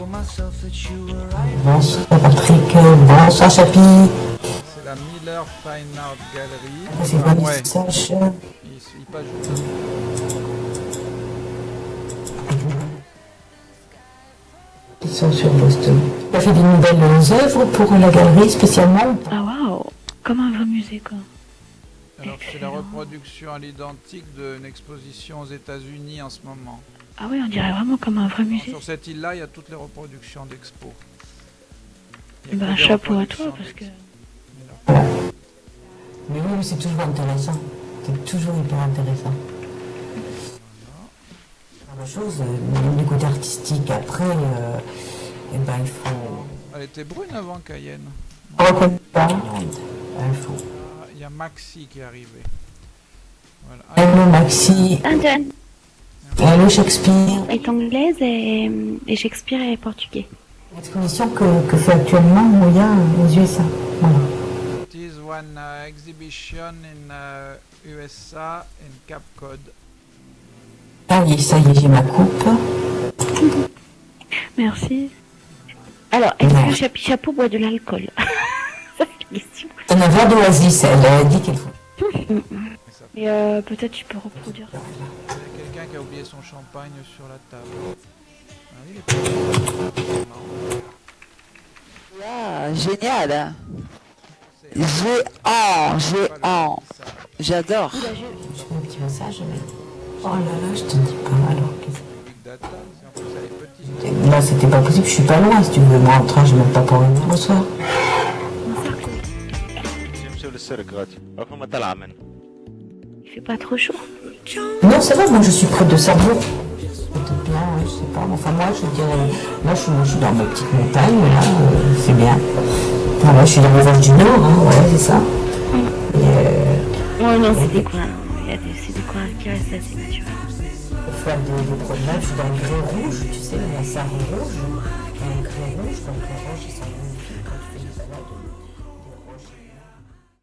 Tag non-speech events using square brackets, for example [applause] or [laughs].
Bonsoir Patrick, bonsoir Chapi. C'est la Miller Fine Art Gallery. C'est Enfin, pas ouais, Sache. il, il passe juste. Ils sont sur Boston. Tu as fait des nouvelles œuvres pour la galerie spécialement Ah waouh Comme un vrai musée quoi. Alors c'est la reproduction à l'identique d'une exposition aux États-Unis en ce moment. Ah oui, on dirait vraiment comme un vrai musée. Sur cette île-là, il y a toutes les reproductions d'expo. Il y a Bah des chapeau à toi parce que... Mais oui, mais c'est toujours intéressant. C'est toujours hyper intéressant. La chose, euh, du côté artistique, après, euh, eh ben, il faut Elle était brune avant Cayenne. reconnaître. Il faut. Ah, Il y a Maxi qui est arrivé. Voilà. Ah, Hello Maxi, Hello Shakespeare? est anglaise et, et Shakespeare est portugais. L'exposition que, que fait actuellement Moya aux USA? Voilà. It is one uh, exhibition in uh, USA in Cape Cod. Ça y est, ça y est, j'ai ma coupe. Merci. Alors, est-ce Ouais. que Chapi Chapeau boit de l'alcool? [laughs] Ça, c'est la question. C'est un verre d'oasis, elle a dit qu'il faut. Mais ça Et euh, peut-être tu peux reproduire. Y a oublié son champagne sur la table. Ah, il est pas... wow, génial hein. Géant, géant J'adore. Petit message, Oh là là, je te dis pas alors qu'est-ce que... Là, c'était pas possible, je suis pas loin si tu veux. Moi, en train, j'ai même pas pour venir le soir. Il fait pas trop chaud. Non, c'est vrai, moi, je suis près de Sarrebourg. Peut-être bien, ouais, je sais pas. Enfin, moi, je dirais... Là, je suis, moi, je suis dans ma petite montagne, là, euh, c'est bien. Enfin, moi, je suis dans les Vosges du Nord, hein, ouais, c'est ça. Et, euh, Oh non, c'est des coins. Il y a des, c'est des coins qui restent assez naturels. Pour faire des, des promenades, je suis dans le grès rouge, tu sais, la sarre rouge. Il y a un grès rouge, donc les rouges, ils